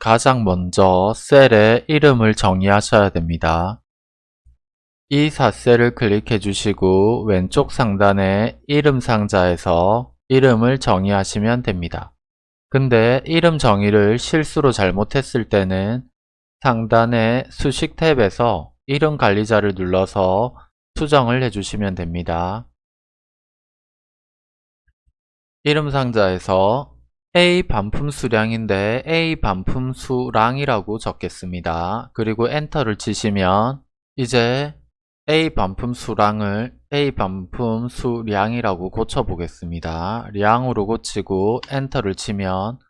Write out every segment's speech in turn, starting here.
가장 먼저 셀의 이름을 정의하셔야 됩니다. 이 4셀을 클릭해 주시고 왼쪽 상단에 이름 상자에서 이름을 정의하시면 됩니다. 근데 이름 정의를 실수로 잘못했을 때는 상단의 수식 탭에서 이름 관리자를 눌러서 수정을 해주시면 됩니다. 이름 상자에서 A 반품 수량인데 A 반품 수량이라고 적겠습니다. 그리고 엔터를 치시면 이제 A 반품 수량을 A 반품 수량이라고 고쳐보겠습니다. 량으로 고치고 엔터를 치면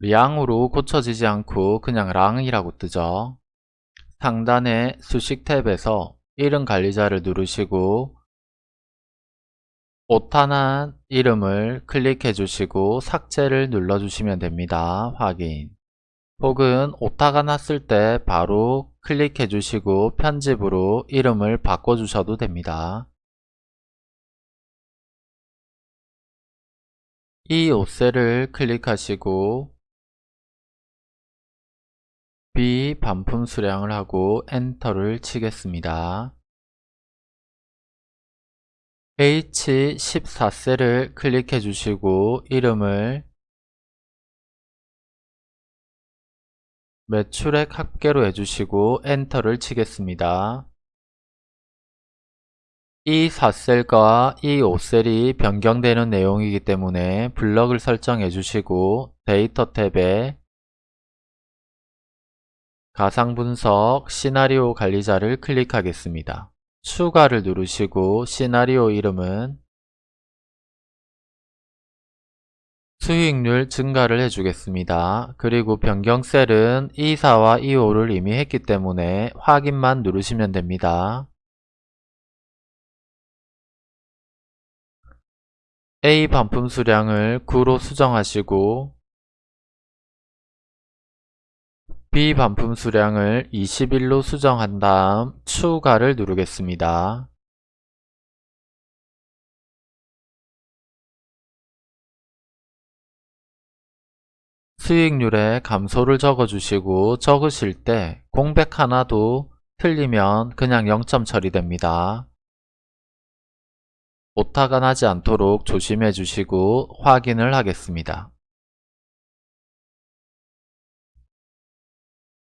량으로 고쳐지지 않고 그냥 랑이라고 뜨죠. 상단의 수식 탭에서 이름 관리자를 누르시고 오타난 이름을 클릭해 주시고 삭제를 눌러 주시면 됩니다. 확인 혹은 오타가 났을 때 바로 클릭해 주시고 편집으로 이름을 바꿔 주셔도 됩니다. 이 옷셀을 클릭하시고 비반품 수량을 하고 엔터를 치겠습니다. H14셀을 클릭해 주시고 이름을 매출액 합계로 해주시고 엔터를 치겠습니다. 이 4셀과 이 5셀이 변경되는 내용이기 때문에 블럭을 설정해 주시고 데이터 탭에 가상분석 시나리오 관리자를 클릭하겠습니다. 추가를 누르시고 시나리오 이름은 수익률 증가를 해주겠습니다. 그리고 변경셀은 E4와 E5를 이미 했기 때문에 확인만 누르시면 됩니다. A 반품 수량을 9로 수정하시고 B 반품 수량을 21로 수정한 다음 추가를 누르겠습니다. 수익률에 감소를 적어주시고 적으실 때 공백 하나도 틀리면 그냥 0점 처리됩니다. 오타가 나지 않도록 조심해 주시고 확인을 하겠습니다.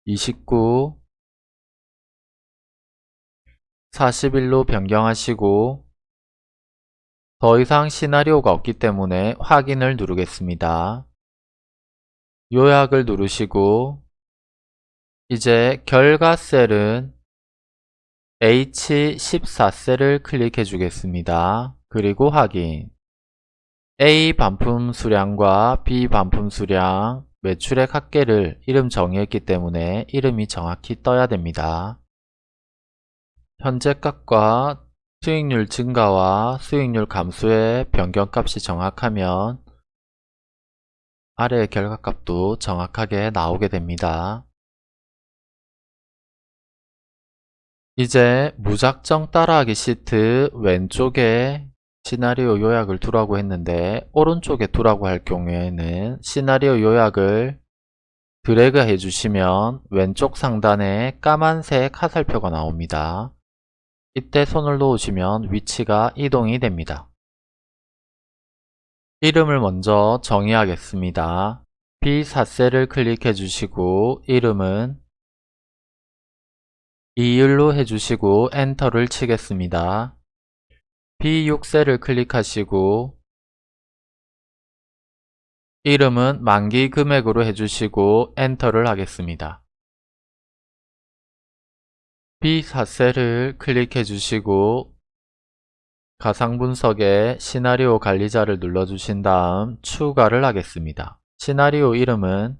29 41로 변경하시고 더 이상 시나리오가 없기 때문에 확인을 누르겠습니다. 요약을 누르시고 이제 결과 셀은 H14셀을 클릭해 주겠습니다. 그리고 확인 A 반품 수량과 B 반품 수량 매출액 합계를 이름 정의했기 때문에 이름이 정확히 떠야 됩니다. 현재 값과 수익률 증가와 수익률 감소의 변경값이 정확하면 아래의 결과값도 정확하게 나오게 됩니다. 이제 무작정 따라하기 시트 왼쪽에 시나리오 요약을 두라고 했는데 오른쪽에 두라고 할 경우에는 시나리오 요약을 드래그 해주시면 왼쪽 상단에 까만색 화살표가 나옵니다. 이때 손을 놓으시면 위치가 이동이 됩니다. 이름을 먼저 정의하겠습니다. B4셀을 클릭해 주시고 이름은 이율로 해주시고 엔터를 치겠습니다. B6셀을 클릭하시고 이름은 만기 금액으로 해주시고 엔터를 하겠습니다. B4셀을 클릭해 주시고 가상분석에 시나리오 관리자를 눌러주신 다음 추가를 하겠습니다. 시나리오 이름은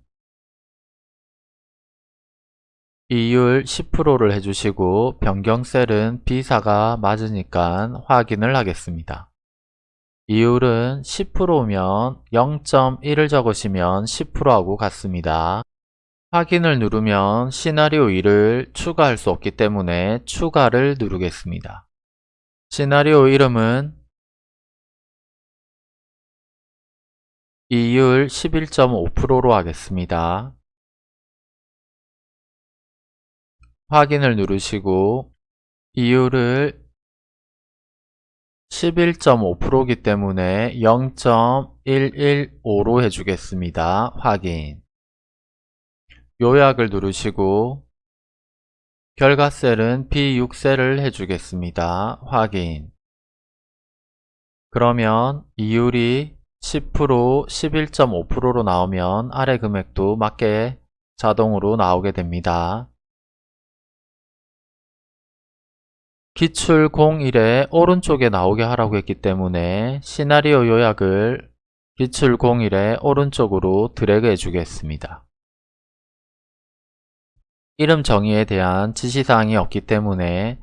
이율 10%를 해주시고 변경셀은 B사가 맞으니까 확인을 하겠습니다. 이율은 10%면 0.1을 적으시면 10%하고 같습니다. 확인을 누르면 시나리오 2를 추가할 수 없기 때문에 추가를 누르겠습니다. 시나리오 이름은 이율 11.5%로 하겠습니다. 확인을 누르시고 이율을 11.5%이기 때문에 0.115로 해주겠습니다. 확인 요약을 누르시고 결과 셀은 B6셀을 해주겠습니다. 확인 그러면 이율이 10%, 11.5%로 나오면 아래 금액도 맞게 자동으로 나오게 됩니다. 기출 01에 오른쪽에 나오게 하라고 했기 때문에 시나리오 요약을 기출 01에 오른쪽으로 드래그 해주겠습니다. 이름 정의에 대한 지시사항이 없기 때문에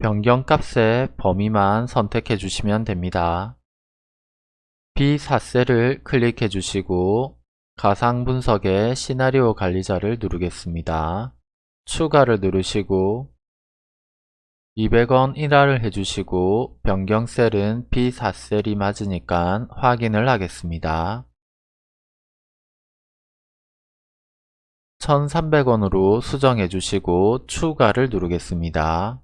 변경값의 범위만 선택해 주시면 됩니다. B4셀을 클릭해 주시고 가상분석의 시나리오 관리자를 누르겠습니다. 추가를 누르시고 200원 인하를 해주시고 변경셀은 B4셀이 맞으니까 확인을 하겠습니다. 1300원으로 수정해 주시고 추가를 누르겠습니다.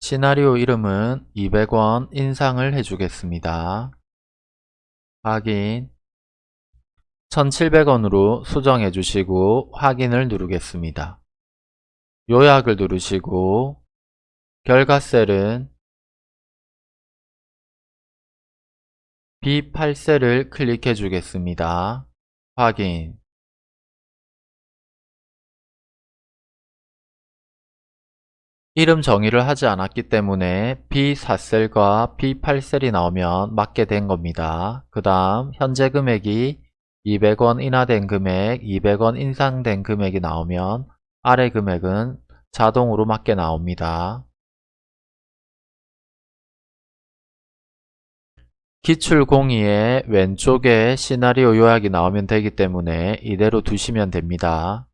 시나리오 이름은 200원 인상을 해주겠습니다. 확인 1700원으로 수정해 주시고 확인을 누르겠습니다. 요약을 누르시고 결과 셀은 B8셀을 클릭해 주겠습니다. 확인 이름 정의를 하지 않았기 때문에 B4셀과 B8셀이 나오면 맞게 된 겁니다. 그 다음 현재 금액이 200원 인하된 금액, 200원 인상된 금액이 나오면 아래 금액은 자동으로 맞게 나옵니다. 기출 공의의 왼쪽에 시나리오 요약이 나오면 되기 때문에 이대로 두시면 됩니다.